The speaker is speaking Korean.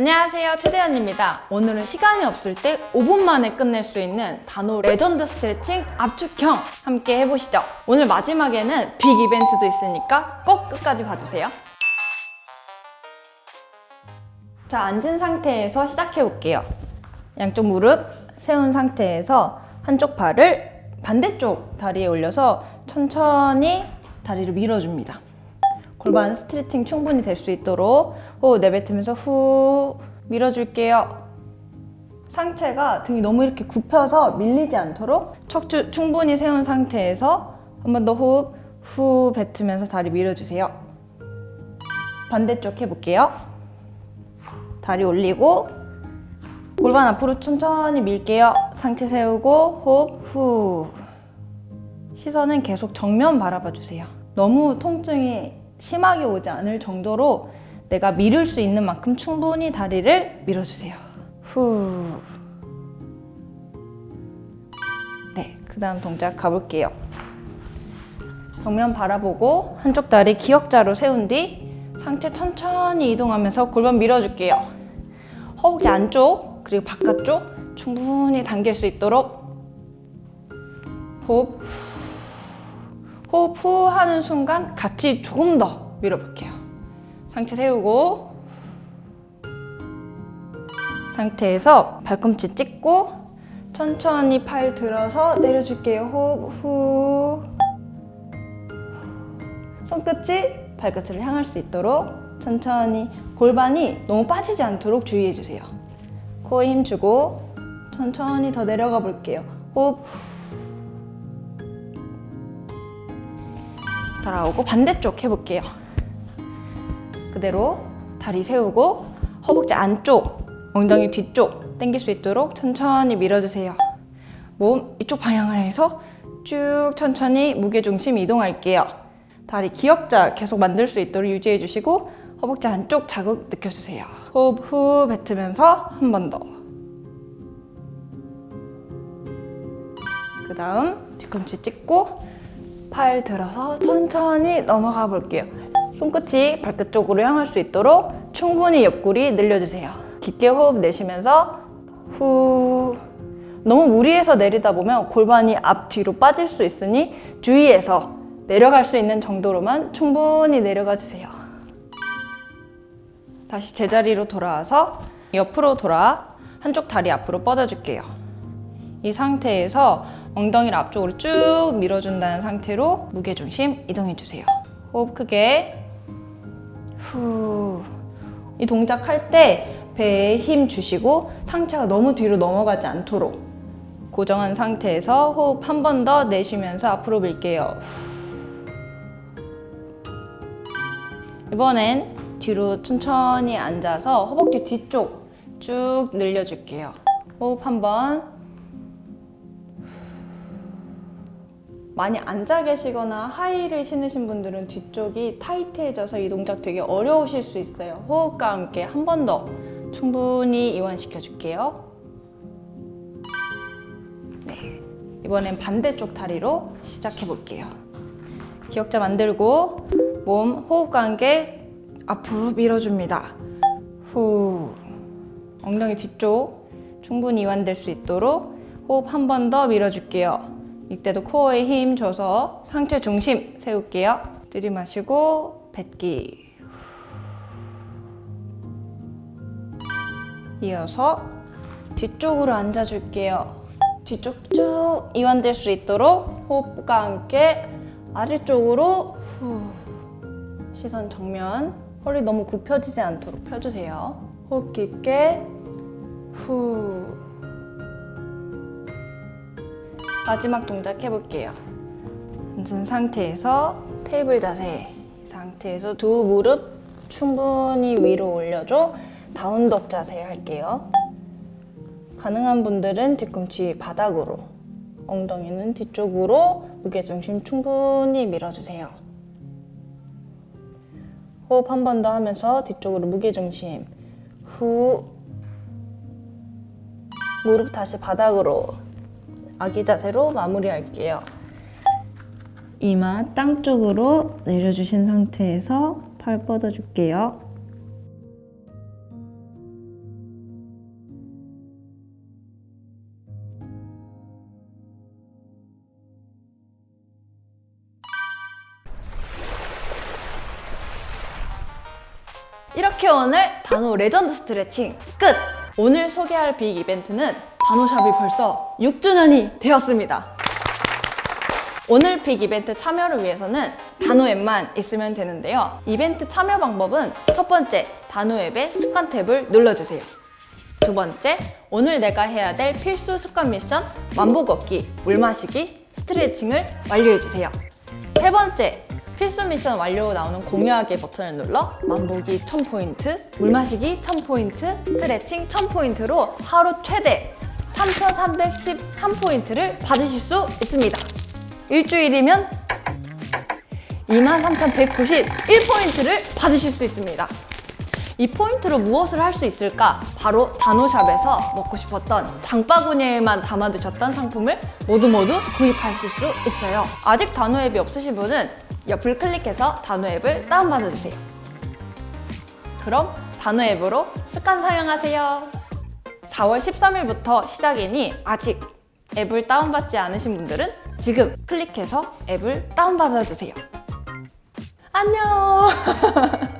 안녕하세요. 최대현입니다. 오늘은 시간이 없을 때 5분 만에 끝낼 수 있는 단호 레전드 스트레칭 압축형 함께 해보시죠. 오늘 마지막에는 big 이벤트도 있으니까 꼭 끝까지 봐주세요. 자 앉은 상태에서 시작해 볼게요. 양쪽 무릎 세운 상태에서 한쪽 발을 반대쪽 다리에 올려서 천천히 다리를 밀어줍니다 골반 스트레칭 충분히 될 수 있도록 호흡 내뱉으면서 후 밀어줄게요. 상체가 등이 너무 이렇게 굽혀서 밀리지 않도록 척추 충분히 세운 상태에서 한 번 더 호흡 후 뱉으면서 다리 밀어주세요. 반대쪽 해볼게요. 다리 올리고 골반 앞으로 천천히 밀게요. 상체 세우고 호흡 후 시선은 계속 정면 바라봐 주세요. 너무 통증이 심하게 오지 않을 정도로 내가 밀을 수 있는 만큼 충분히 다리를 밀어주세요. 후. 네, 그 다음 동작 가볼게요. 정면 바라보고 한쪽 다리 기역자로 세운 뒤 상체 천천히 이동하면서 골반 밀어줄게요. 허벅지 안쪽 그리고 바깥쪽 충분히 당길 수 있도록 호흡 호흡 후 하는 순간 같이 조금 더 밀어볼게요. 상체 세우고 상태에서 발꿈치 찍고 천천히 팔 들어서 내려줄게요. 호흡 후 손끝이 발끝을 향할 수 있도록 천천히 골반이 너무 빠지지 않도록 주의해주세요. 코에 힘 주고 천천히 더 내려가 볼게요. 호흡 돌아오고 반대쪽 해볼게요. 그대로 다리 세우고 허벅지 안쪽, 엉덩이 뒤쪽 당길 수 있도록 천천히 밀어주세요. 몸 이쪽 방향을 해서 쭉 천천히 무게중심 이동할게요. 다리 기역자 계속 만들 수 있도록 유지해 주시고 허벅지 안쪽 자극 느껴주세요. 호흡 후 뱉으면서 한 번 더. 그 다음 뒤꿈치 찍고 팔 들어서 천천히 넘어가 볼게요. 손끝이 발끝 쪽으로 향할 수 있도록 충분히 옆구리 늘려주세요. 깊게 호흡 내쉬면서 후 너무 무리해서 내리다 보면 골반이 앞뒤로 빠질 수 있으니 주의해서 내려갈 수 있는 정도로만 충분히 내려가 주세요. 다시 제자리로 돌아와서 옆으로 돌아 한쪽 다리 앞으로 뻗어줄게요. 이 상태에서 엉덩이를 앞쪽으로 쭉 밀어준다는 상태로 무게중심 이동해주세요. 호흡 크게 후. 이 동작 할 때 배에 힘 주시고 상체가 너무 뒤로 넘어가지 않도록 고정한 상태에서 호흡 한 번 더 내쉬면서 앞으로 밀게요. 이번엔 뒤로 천천히 앉아서 허벅지 뒤쪽 쭉 늘려줄게요. 호흡 한번 많이 앉아 계시거나 하이를 신으신 분들은 뒤쪽이 타이트해져서 이 동작 되게 어려우실 수 있어요. 호흡과 함께 한 번 더 충분히 이완시켜 줄게요. 네, 이번엔 반대쪽 다리로 시작해 볼게요. 기역자 만들고 몸 호흡과 함께 앞으로 밀어줍니다. 후 엉덩이 뒤쪽 충분히 이완될 수 있도록 호흡 한 번 더 밀어줄게요. 이때도 코어에 힘 줘서 상체 중심 세울게요. 들이마시고 뱉기. 이어서 뒤쪽으로 앉아줄게요. 뒤쪽 쭉 이완될 수 있도록 호흡과 함께 아래쪽으로 후. 시선 정면 허리 너무 굽혀지지 않도록 펴주세요. 호흡 깊게 후 마지막 동작 해볼게요. 앉은 상태에서 테이블 자세 상태에서 두 무릎 충분히 위로 올려줘 다운독 자세 할게요. 가능한 분들은 뒤꿈치 바닥으로 엉덩이는 뒤쪽으로 무게중심 충분히 밀어주세요. 호흡 한 번 더 하면서 뒤쪽으로 무게중심 후 무릎 다시 바닥으로 아기 자세로 마무리할게요. 이마 땅 쪽으로 내려주신 상태에서 팔 뻗어줄게요. 이렇게 오늘 단호 레전드 스트레칭 끝! 오늘 소개할 빅 이벤트는 단호샵이 벌써 6주년이 되었습니다. 오늘 빅 이벤트 참여를 위해서는 단호 앱만 있으면 되는데요. 이벤트 참여 방법은 첫 번째, 단호 앱의 습관 탭을 눌러주세요. 두 번째, 오늘 내가 해야 될 필수 습관 미션 만보 걷기, 물 마시기, 스트레칭을 완료해주세요. 세 번째, 필수 미션 완료 나오는 공유하기 버튼을 눌러 만보기 1000포인트, 물 마시기 1000포인트, 스트레칭 1000포인트로 하루 최대 3313포인트를 받으실 수 있습니다. 일주일이면 23,191포인트를 받으실 수 있습니다. 이 포인트로 무엇을 할 수 있을까? 바로 단호샵에서 먹고 싶었던 장바구니에만 담아두셨던 상품을 모두 모두 구입하실 수 있어요. 아직 단호 앱이 없으신 분은 옆을 클릭해서 단호 앱을 다운받아주세요. 그럼 단호 앱으로 습관 사용하세요. 4월 13일부터 시작이니 아직 앱을 다운받지 않으신 분들은 지금 클릭해서 앱을 다운받아주세요. 안녕!